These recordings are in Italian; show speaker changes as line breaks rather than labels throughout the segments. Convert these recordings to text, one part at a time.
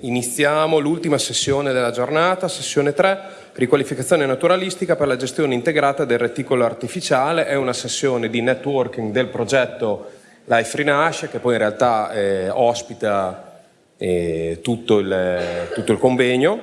Iniziamo l'ultima sessione della giornata, sessione 3, riqualificazione naturalistica per la gestione integrata del reticolo artificiale. È una sessione di networking del progetto Life Rinasce che poi in realtà eh, ospita eh, tutto, il, tutto, il, convegno.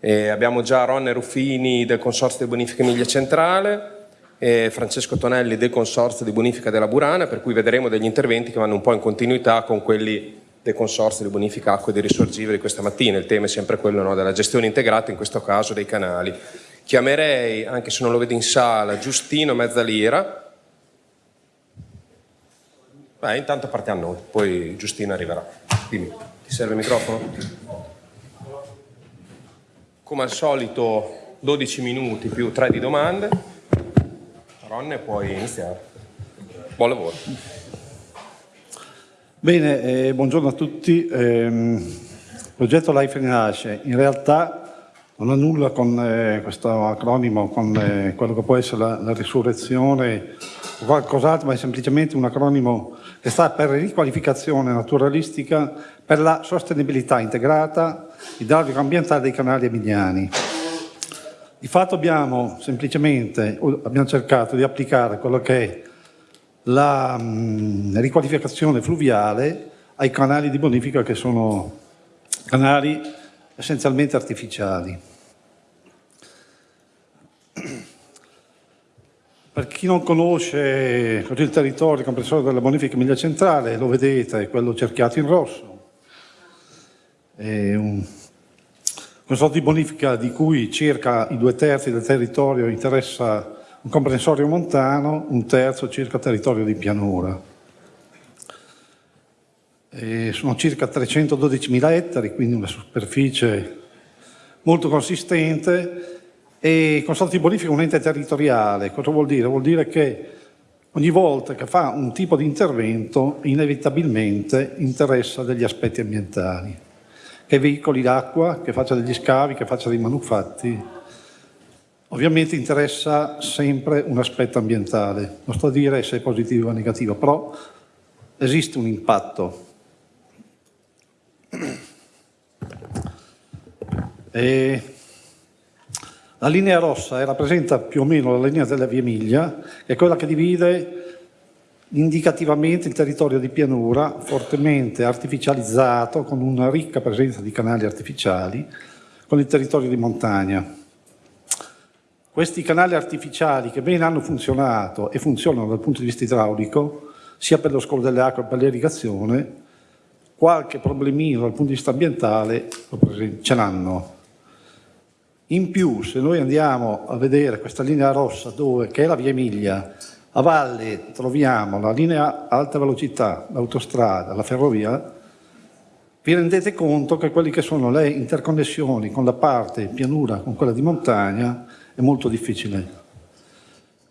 Eh, abbiamo già Ronne Ruffini del Consorzio di Bonifica Emilia Centrale, Francesco Tonelli del Consorzio di Bonifica della Burana, per cui vedremo degli interventi che vanno un po' in continuità con quelli del Consorzio di Bonifica Acque di Risorgivere di questa mattina. Il tema è sempre quello no, della gestione integrata, in questo caso dei canali. Chiamerei, anche se non lo vedo in sala, Giustino Mezzalira. Beh, intanto partiamo noi, poi Giustino arriverà. Dimmi, ti serve il microfono? Come al solito 12 minuti più 3 di domande. Ronne, puoi iniziare. Buon lavoro.
Bene, eh, buongiorno a tutti. Eh, il progetto Life Rinasce in realtà non ha nulla con eh, questo acronimo, con eh, quello che può essere la, la risurrezione o qualcos'altro, ma è semplicemente un acronimo che sta per riqualificazione naturalistica per la sostenibilità integrata idraulico ambientale dei canali emiliani. Di fatto abbiamo semplicemente abbiamo cercato di applicare quello che è la mh, riqualificazione fluviale ai canali di bonifica che sono canali essenzialmente artificiali. Per chi non conosce il territorio comprensore della bonifica Emilia Centrale, lo vedete, è quello cerchiato in rosso. È un consorzio di bonifica di cui circa i due terzi del territorio interessa un comprensorio montano, un terzo circa territorio di pianura. E sono circa 312.000 ettari, quindi una superficie molto consistente e consorzio di bonifica è un ente territoriale. Cosa vuol dire? Vuol dire che ogni volta che fa un tipo di intervento inevitabilmente interessa degli aspetti ambientali, che veicoli l'acqua, che faccia degli scavi, che faccia dei manufatti, Ovviamente interessa sempre un aspetto ambientale, non sto a dire se è positivo o negativo, però esiste un impatto. E la linea rossa rappresenta più o meno la linea della via Emilia, è quella che divide indicativamente il territorio di pianura, fortemente artificializzato, con una ricca presenza di canali artificiali, con il territorio di montagna. Questi canali artificiali che bene hanno funzionato e funzionano dal punto di vista idraulico, sia per lo scolo delle acque che per l'irrigazione, qualche problemino dal punto di vista ambientale ce l'hanno. In più, se noi andiamo a vedere questa linea rossa, dove, che è la via Emilia, a valle troviamo la linea alta velocità, l'autostrada, la ferrovia, vi rendete conto che quelle che sono le interconnessioni con la parte pianura, con quella di montagna, è molto difficile.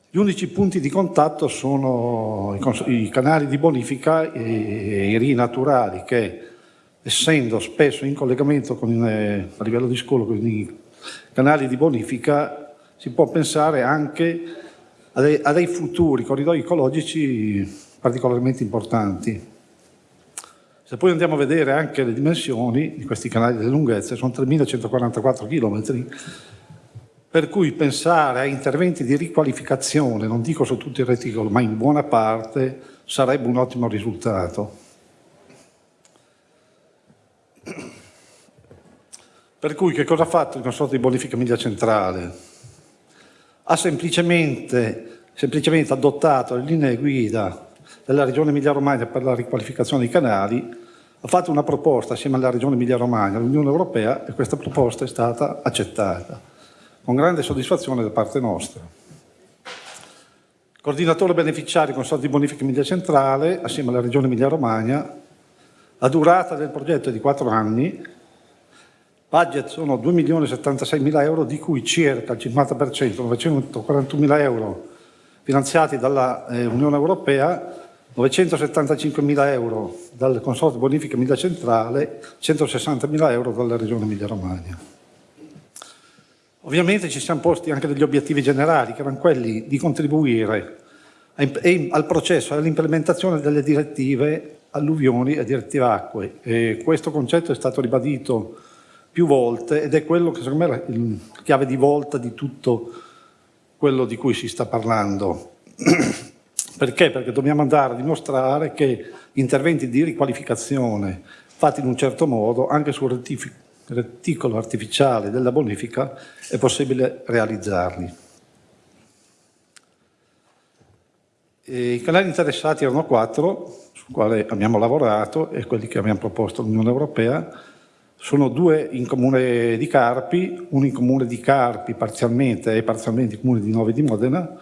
Gli unici punti di contatto sono i, canali di bonifica e i rii naturali che, essendo spesso in collegamento con, eh, a livello di scolo con i canali di bonifica, si può pensare anche a dei, a dei futuri corridoi ecologici particolarmente importanti. Se poi andiamo a vedere anche le dimensioni di questi canali delle lunghezze, sono 3.144 km, per cui pensare a interventi di riqualificazione, non dico su tutto il reticolo, ma in buona parte, sarebbe un ottimo risultato. Per cui che cosa ha fatto il consorzio di bonifica Emilia Centrale? Ha semplicemente, semplicemente adottato le linee guida della Regione Emilia-Romagna per la riqualificazione dei canali, ha fatto una proposta assieme alla Regione Emilia-Romagna, all'Unione Europea, e questa proposta è stata accettata con grande soddisfazione da parte nostra. Coordinatore beneficiario Consorzio di Bonifica Emilia Centrale, assieme alla Regione Emilia-Romagna, la durata del progetto è di 4 anni, budget sono 2.076.000 euro, di cui circa il 50%, 941.000 euro finanziati dall'Unione eh, Europea, 975.000 euro dal Consorzio Bonifica Emilia Centrale, 160.000 euro dalla Regione Emilia-Romagna. Ovviamente ci siamo posti anche degli obiettivi generali, che erano quelli di contribuire al processo, all'implementazione delle direttive alluvioni e diretti acque. E questo concetto è stato ribadito più volte ed è quello che secondo me è la chiave di volta di tutto quello di cui si sta parlando. Perché? Perché dobbiamo andare a dimostrare che interventi di riqualificazione fatti in un certo modo, anche sul reticolo artificiale della bonifica, è possibile realizzarli. E I canali interessati erano quattro, sul quale abbiamo lavorato e quelli che abbiamo proposto all'Unione Europea. Sono due in comune di Carpi, uno in comune di Carpi parzialmente e parzialmente in comune di Nove di Modena,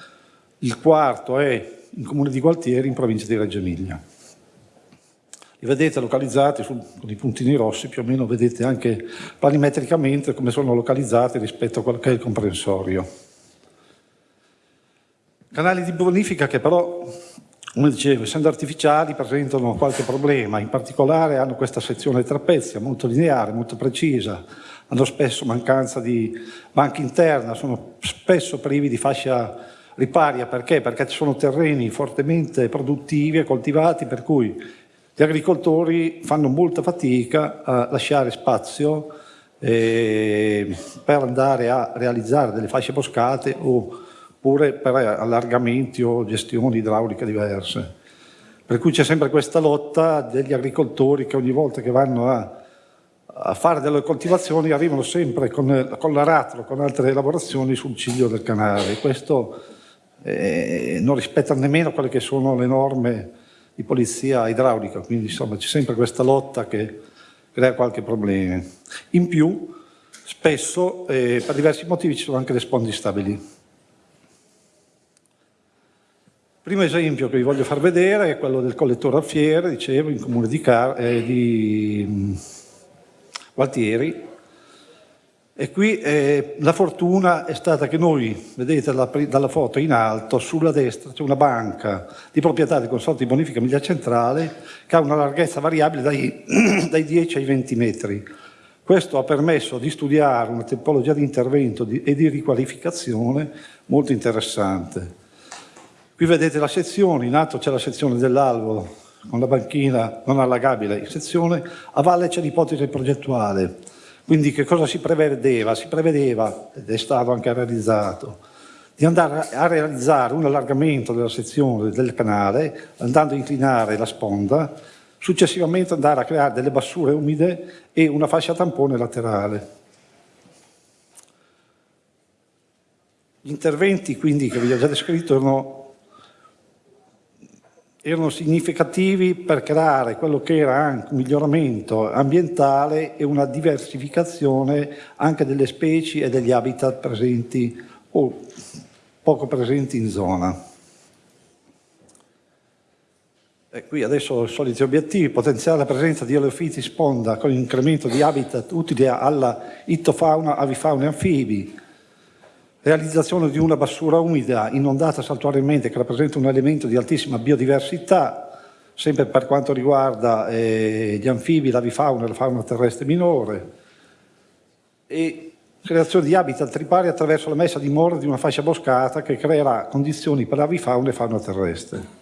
il quarto è in comune di Gualtieri in provincia di Reggio Emilia. Li vedete localizzati su, con i puntini rossi, più o meno vedete anche planimetricamente come sono localizzati rispetto a quello che è il comprensorio. Canali di bonifica che però, come dicevo, essendo artificiali presentano qualche problema, in particolare hanno questa sezione trapezia molto lineare, molto precisa, hanno spesso mancanza di banca interna, sono spesso privi di fascia riparia, perché? Perché ci sono terreni fortemente produttivi e coltivati, per cui gli agricoltori fanno molta fatica a lasciare spazio eh, per andare a realizzare delle fasce boscate oppure per allargamenti o gestioni idrauliche diverse. Per cui c'è sempre questa lotta degli agricoltori che ogni volta che vanno a, a fare delle coltivazioni arrivano sempre con, con l'aratro, con altre lavorazioni sul ciglio del canale. Questo eh, non rispetta nemmeno quelle che sono le norme di polizia idraulica, quindi insomma c'è sempre questa lotta che crea qualche problema. In più, spesso, eh, per diversi motivi, ci sono anche le sponde stabili. Primo esempio che vi voglio far vedere è quello del collettore alfiere, dicevo, in comune di, Car eh, di mm, Gualtieri. E qui eh, la fortuna è stata che noi, vedete dalla, dalla foto in alto, sulla destra c'è una banca di proprietà del Consorzio di Bonifica Emilia Centrale che ha una larghezza variabile dai, dai 10 ai 20 metri. Questo ha permesso di studiare una tipologia di intervento di, e di riqualificazione molto interessante. Qui vedete la sezione, in alto c'è la sezione dell'alvolo con la banchina non allagabile in sezione, a valle c'è l'ipotesi progettuale. Quindi che cosa si prevedeva? Si prevedeva, ed è stato anche realizzato, di andare a realizzare un allargamento della sezione del canale, andando a inclinare la sponda, successivamente andare a creare delle bassure umide e una fascia tampone laterale. Gli interventi quindi che vi ho già descritto erano erano significativi per creare quello che era anche un miglioramento ambientale e una diversificazione anche delle specie e degli habitat presenti o poco presenti in zona. E qui adesso i soliti obiettivi, potenziare la presenza di oleofiti sponda con incremento di habitat utili alla ittofauna, avifauna e anfibi, realizzazione di una bassura umida inondata saltuariamente che rappresenta un elemento di altissima biodiversità, sempre per quanto riguarda eh, gli anfibi, l'avifauna e la fauna terrestre minore, e creazione di habitat tripari attraverso la messa a dimora di una fascia boscata che creerà condizioni per avifauna e fauna terrestre.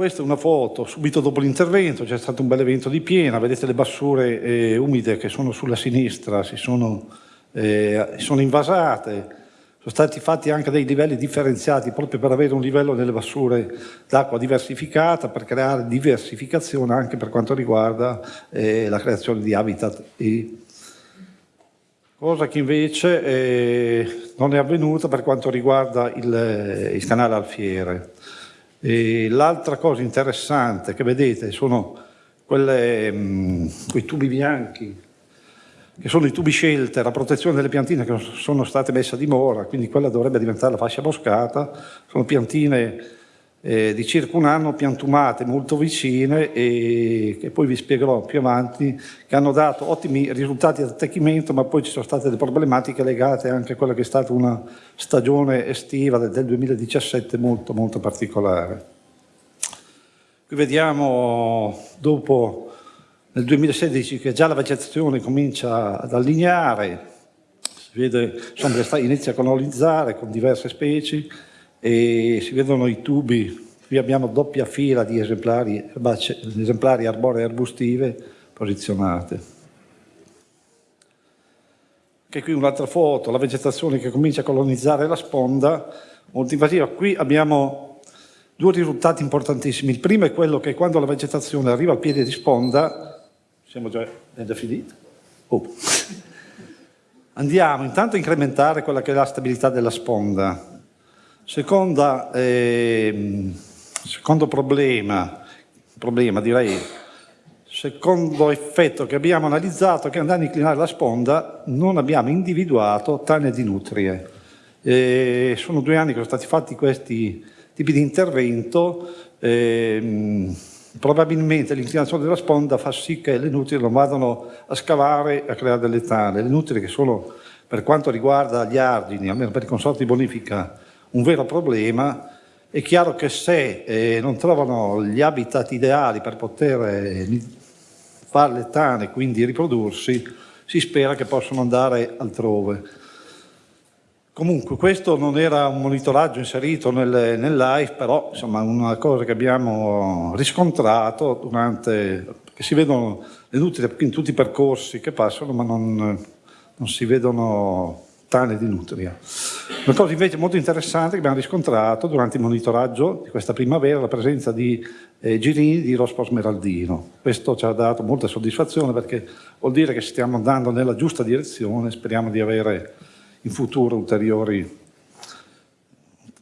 Questa è una foto subito dopo l'intervento, c'è stato un bel evento di piena, vedete le bassure eh, umide che sono sulla sinistra, si sono, eh, sono invasate, sono stati fatti anche dei livelli differenziati proprio per avere un livello delle bassure d'acqua diversificata, per creare diversificazione anche per quanto riguarda eh, la creazione di habitat e cosa che invece eh, non è avvenuta per quanto riguarda il, il canale Alfiere. L'altra cosa interessante che vedete sono quelle, mh, mm, quei tubi bianchi, che sono i tubi scelte, la protezione delle piantine che sono state messe a dimora, quindi quella dovrebbe diventare la fascia boscata, sono piantine eh, di circa un anno piantumate molto vicine e che poi vi spiegherò più avanti, che hanno dato ottimi risultati di attecchimento, ma poi ci sono state delle problematiche legate anche a quella che è stata una stagione estiva del 2017 molto molto particolare. Qui vediamo dopo nel 2016 che già la vegetazione comincia ad allineare, si vede, insomma, inizia a colonizzare con diverse specie, e si vedono i tubi Qui abbiamo doppia fila di esemplari, esemplari arboree arbustive posizionate. Anche qui un'altra foto, la vegetazione che comincia a colonizzare la sponda, molto invasiva. Qui abbiamo due risultati importantissimi. Il primo è quello che quando la vegetazione arriva al piede di sponda, siamo già finiti, oh. andiamo intanto a incrementare quella che è la stabilità della sponda. Seconda, eh, secondo problema, problema direi, secondo effetto che abbiamo analizzato che andando a inclinare la sponda non abbiamo individuato tane di nutrie. E sono due anni che sono stati fatti questi tipi di intervento, e, probabilmente l'inclinazione della sponda fa sì che le nutrie non vadano a scavare e a creare delle tane. Le nutrie che sono, per quanto riguarda gli argini, almeno per i consorti di bonifica, un vero problema, è chiaro che se eh, non trovano gli habitat ideali per poter eh, fare le tane e quindi riprodursi, si spera che possano andare altrove. Comunque questo non era un monitoraggio inserito nel, nel live, però insomma una cosa che abbiamo riscontrato durante, che si vedono le nutrie in tutti i percorsi che passano, ma non, non si vedono tane di nutria. Una cosa invece molto interessante che abbiamo riscontrato durante il monitoraggio di questa primavera è la presenza di eh, girini di rospo smeraldino. Questo ci ha dato molta soddisfazione perché vuol dire che stiamo andando nella giusta direzione, speriamo di avere in futuro ulteriori,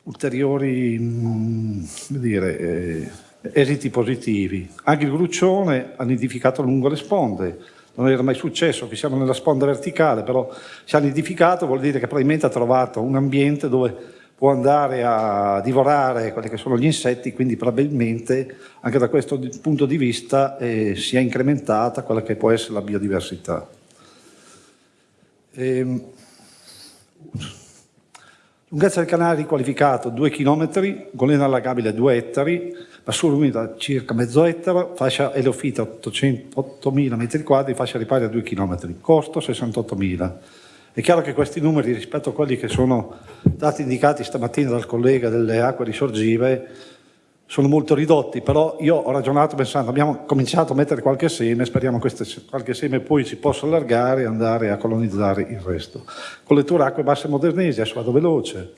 ulteriori mh, mm, dire, eh, esiti positivi. Anche il gruccione ha nidificato lungo le sponde, non era mai successo, qui siamo nella sponda verticale, però si ha nidificato, vuol dire che probabilmente ha trovato un ambiente dove può andare a divorare quelli che sono gli insetti, quindi probabilmente anche da questo punto di vista eh, si è incrementata quella che può essere la biodiversità. Ehm, lunghezza del canale riqualificato 2 km, golena allagabile 2 ettari, Bassura umida circa mezzo ettaro, fascia elofita 8.000 m2, fascia riparia 2 km, costo 68.000. È chiaro che questi numeri rispetto a quelli che sono stati indicati stamattina dal collega delle acque risorgive sono molto ridotti, però io ho ragionato pensando, abbiamo cominciato a mettere qualche seme, speriamo che qualche seme poi si possa allargare e andare a colonizzare il resto. Collettura acque basse modernesi, adesso vado veloce,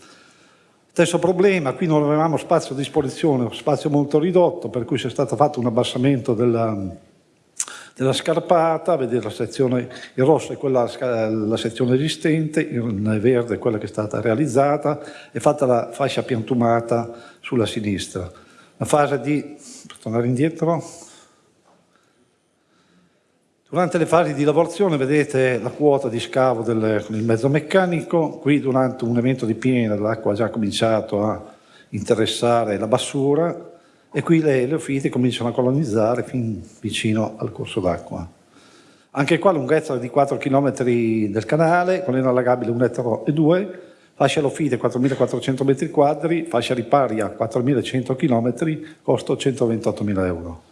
Stesso problema, qui non avevamo spazio a disposizione, spazio molto ridotto, per cui c'è stato fatto un abbassamento della, della scarpata, vedete la sezione, il rosso è quella, la sezione esistente, il verde è quella che è stata realizzata, è fatta la fascia piantumata sulla sinistra. La fase di, tornare indietro, Durante le fasi di lavorazione vedete la quota di scavo del, il mezzo meccanico, qui durante un evento di piena l'acqua ha già cominciato a interessare la bassura e qui le eleofiti cominciano a colonizzare fin vicino al corso d'acqua. Anche qua lunghezza di 4 km del canale, con allagabile 1,2 ettaro e 2, fascia elofite 4.400 m2, fascia riparia 4.100 km, costo 128.000 euro.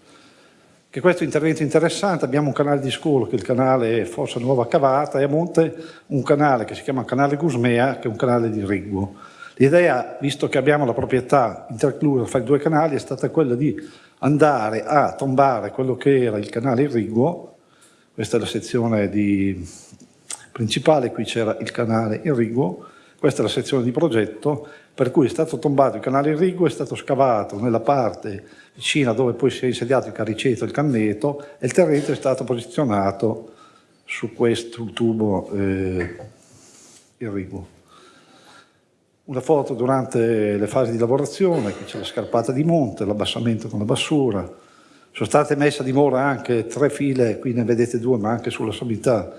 Che questo intervento interessante, abbiamo un canale di scolo che è il canale Fossa Nuova Cavata e a monte un canale che si chiama Canale Gusmea che è un canale di irriguo. L'idea, visto che abbiamo la proprietà interclusa fra i due canali, è stata quella di andare a tombare quello che era il canale irriguo, questa è la sezione di... principale, qui c'era il canale irriguo, questa è la sezione di progetto, per cui è stato tombato il canale irriguo, è stato scavato nella parte vicina dove poi si è insediato il cariceto e il canneto e il terreno è stato posizionato su questo tubo eh, irriguo. Una foto durante le fasi di lavorazione, qui c'è la scarpata di monte, l'abbassamento con la bassura, sono state messe a dimora anche tre file, qui ne vedete due ma anche sulla sommità,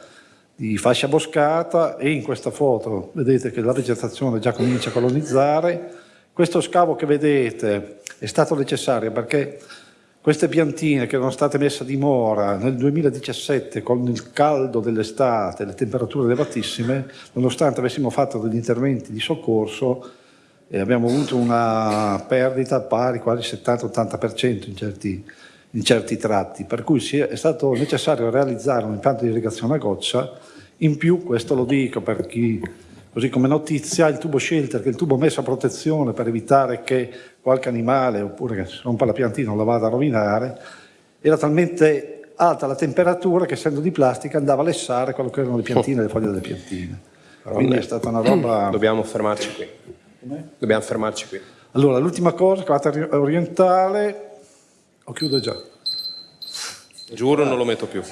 di fascia boscata e in questa foto vedete che la vegetazione già comincia a colonizzare. Questo scavo che vedete è stato necessario perché queste piantine che erano state messe a dimora nel 2017 con il caldo dell'estate, le temperature elevatissime, nonostante avessimo fatto degli interventi di soccorso, eh, abbiamo avuto una perdita pari quasi 70-80% in in certi tratti, per cui è stato necessario realizzare un impianto di irrigazione a goccia in più, questo lo dico per chi Così come notizia il tubo shelter, che è il tubo messo a protezione per evitare che qualche animale oppure che si rompa la piantina non la vada a rovinare, era talmente alta la temperatura che essendo di plastica andava a lessare quello che erano le piantine, le foglie delle piantine. Quindi è stata una roba...
Dobbiamo fermarci qui. Dobbiamo fermarci qui.
Allora, l'ultima cosa, cavata orientale, o chiudo già.
Giuro non lo metto più.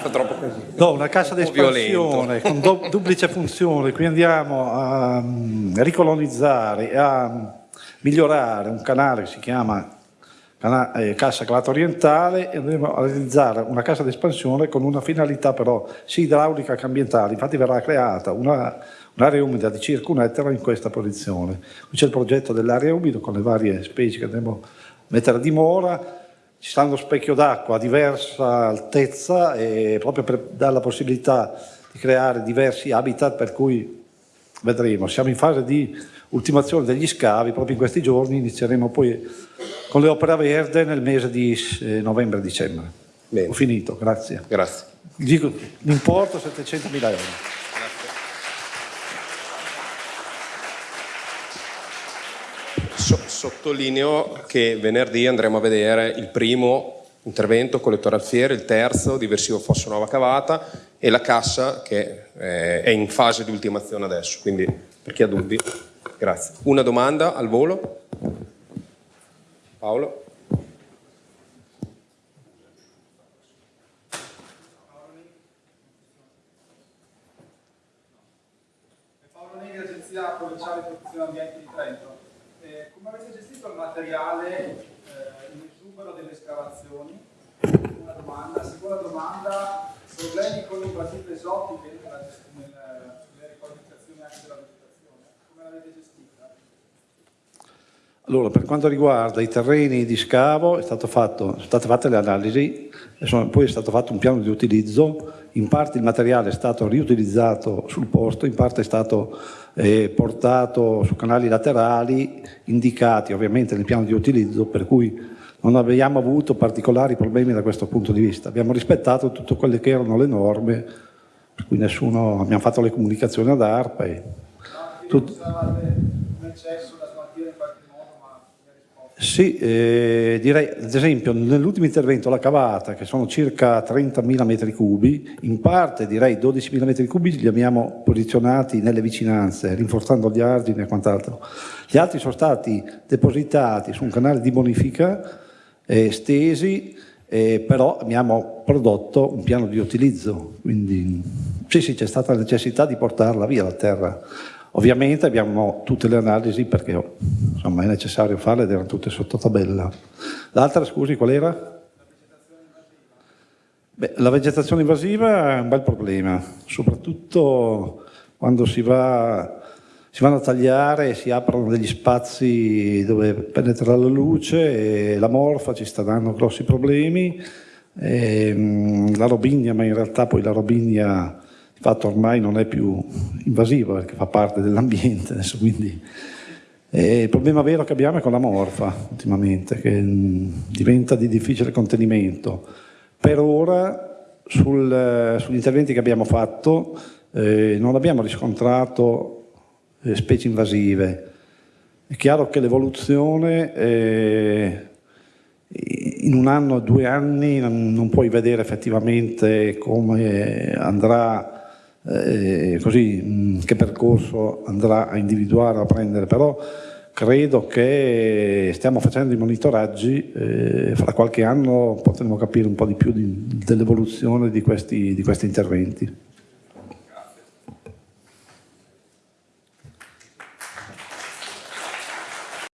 Fa troppo così.
No, una cassa d'espansione con do, duplice funzione, qui andiamo a um, ricolonizzare, a migliorare un canale che si chiama cana eh, Cassa Cavata Orientale e andremo a realizzare una cassa d'espansione con una finalità però sia idraulica che ambientale. Infatti verrà creata una un'area umida di circa un ettaro in questa posizione. C'è il progetto dell'area umida con le varie specie che andremo a mettere a dimora, ci sta uno specchio d'acqua a diversa altezza e proprio per dare la possibilità di creare diversi habitat per cui vedremo. Siamo in fase di ultimazione degli scavi, proprio in questi giorni inizieremo poi con le opere verde nel mese di eh, novembre-dicembre. Ho finito, grazie.
Grazie.
L'importo 700 mila euro.
Sottolineo che venerdì andremo a vedere il primo intervento collettore alfiere, il terzo diversivo fosso nuova cavata e la cassa che eh, è in fase di ultimazione adesso, quindi per chi ha dubbi, grazie. Una domanda al volo? Paolo?
Paolo Negri, Agenzia Provinciale Protezione Ambiente di Trento come avete gestito il materiale eh, in esubero delle escavazioni? Una domanda. Seconda domanda, problemi con invasive esotiche nella, nella, nelle riqualificazioni anche della vegetazione. Come l'avete gestita?
Allora, per quanto riguarda i terreni di scavo, è fatto, sono state fatte le analisi, poi è stato fatto un piano di utilizzo, in parte il materiale è stato riutilizzato sul posto, in parte è stato eh, portato su canali laterali indicati ovviamente nel piano di utilizzo per cui non abbiamo avuto particolari problemi da questo punto di vista. Abbiamo rispettato tutte quelle che erano le norme, per cui nessuno, abbiamo fatto le comunicazioni ad ARPA. E
tutto. un eccesso da smaltire in qualche
sì, eh, direi ad esempio nell'ultimo intervento la cavata che sono circa 30.000 metri cubi, in parte direi 12.000 metri cubi li abbiamo posizionati nelle vicinanze, rinforzando gli argini e quant'altro. Gli altri sono stati depositati su un canale di bonifica eh, stesi, eh, però abbiamo prodotto un piano di utilizzo, quindi sì, sì, c'è stata la necessità di portarla via la terra. Ovviamente abbiamo tutte le analisi perché insomma, è necessario farle ed erano tutte sotto tabella. L'altra, scusi, qual era? Beh, la vegetazione invasiva è un bel problema, soprattutto quando si, va, si vanno a tagliare e si aprono degli spazi dove penetra la luce e la morfa ci sta dando grossi problemi. E, ehm, la robigna, ma in realtà poi la robigna fatto ormai non è più invasiva perché fa parte dell'ambiente adesso, quindi e il problema vero che abbiamo è con la morfa ultimamente, che mm, diventa di difficile contenimento. Per ora sul, sugli interventi che abbiamo fatto eh, non abbiamo riscontrato eh, specie invasive. È chiaro che l'evoluzione eh, in un anno o due anni non puoi vedere effettivamente come andrà eh, così mh, che percorso andrà a individuare, a prendere, però credo che stiamo facendo i monitoraggi, eh, fra qualche anno potremo capire un po' di più dell'evoluzione di di questi interventi.